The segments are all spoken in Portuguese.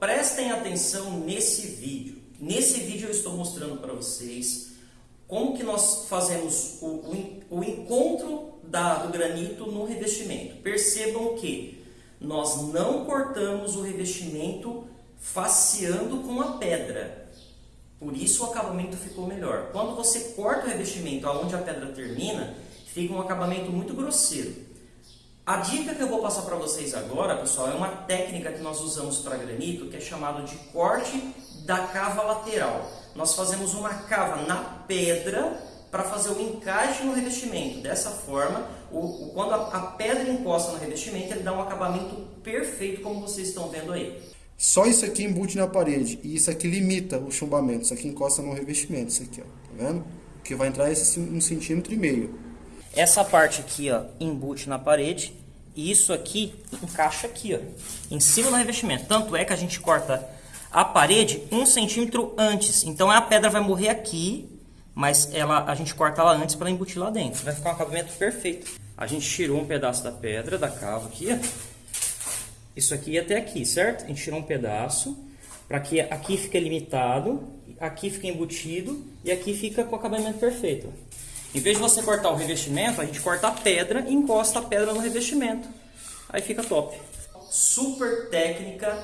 prestem atenção nesse vídeo. Nesse vídeo eu estou mostrando para vocês como que nós fazemos o, o, o encontro da, do granito no revestimento. Percebam que nós não cortamos o revestimento faceando com a pedra. Por isso o acabamento ficou melhor. Quando você corta o revestimento aonde a pedra termina, fica um acabamento muito grosseiro. A dica que eu vou passar para vocês agora, pessoal, é uma técnica que nós usamos para granito, que é chamado de corte da cava lateral. Nós fazemos uma cava na pedra para fazer o encaixe no revestimento. Dessa forma, o, o quando a, a pedra encosta no revestimento, ele dá um acabamento perfeito, como vocês estão vendo aí. Só isso aqui embute na parede e isso aqui limita o chumbamento. Isso aqui encosta no revestimento, isso aqui, ó. Tá vendo? Que vai entrar esse um centímetro e meio. Essa parte aqui, ó, embute na parede e isso aqui encaixa aqui, ó, em cima do revestimento. Tanto é que a gente corta a parede um centímetro antes. Então a pedra vai morrer aqui, mas ela, a gente corta ela antes para embutir lá dentro. Vai ficar um acabamento perfeito. A gente tirou um pedaço da pedra, da cava aqui, ó. Isso aqui até aqui, certo? A gente tirou um pedaço para que aqui fique limitado, aqui fique embutido e aqui fica com o acabamento perfeito. Em vez de você cortar o revestimento, a gente corta a pedra e encosta a pedra no revestimento. Aí fica top. Super técnica,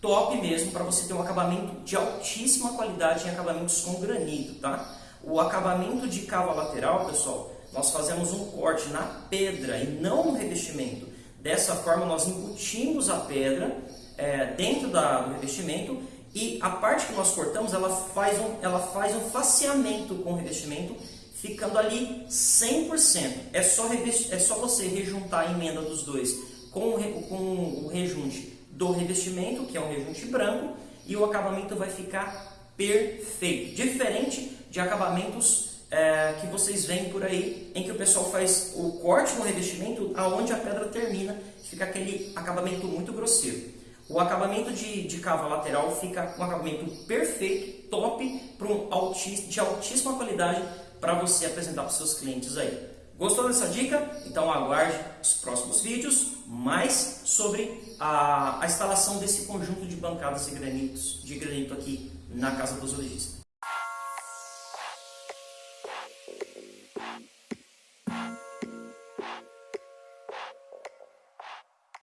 top mesmo, para você ter um acabamento de altíssima qualidade em acabamentos com granito, tá? O acabamento de cava lateral, pessoal, nós fazemos um corte na pedra e não no revestimento. Dessa forma, nós embutimos a pedra é, dentro da, do revestimento e a parte que nós cortamos, ela faz um, ela faz um faceamento com o revestimento ficando ali 100%. É só, é só você rejuntar a emenda dos dois com o, com o rejunte do revestimento, que é um rejunte branco, e o acabamento vai ficar perfeito. Diferente de acabamentos é, que vocês veem por aí, em que o pessoal faz o corte no revestimento aonde a pedra termina, fica aquele acabamento muito grosseiro. O acabamento de, de cava lateral fica um acabamento perfeito, top, para um de altíssima qualidade para você apresentar para os seus clientes aí. Gostou dessa dica? Então aguarde os próximos vídeos mais sobre a, a instalação desse conjunto de bancadas de granitos, de granito aqui na casa do zoologista.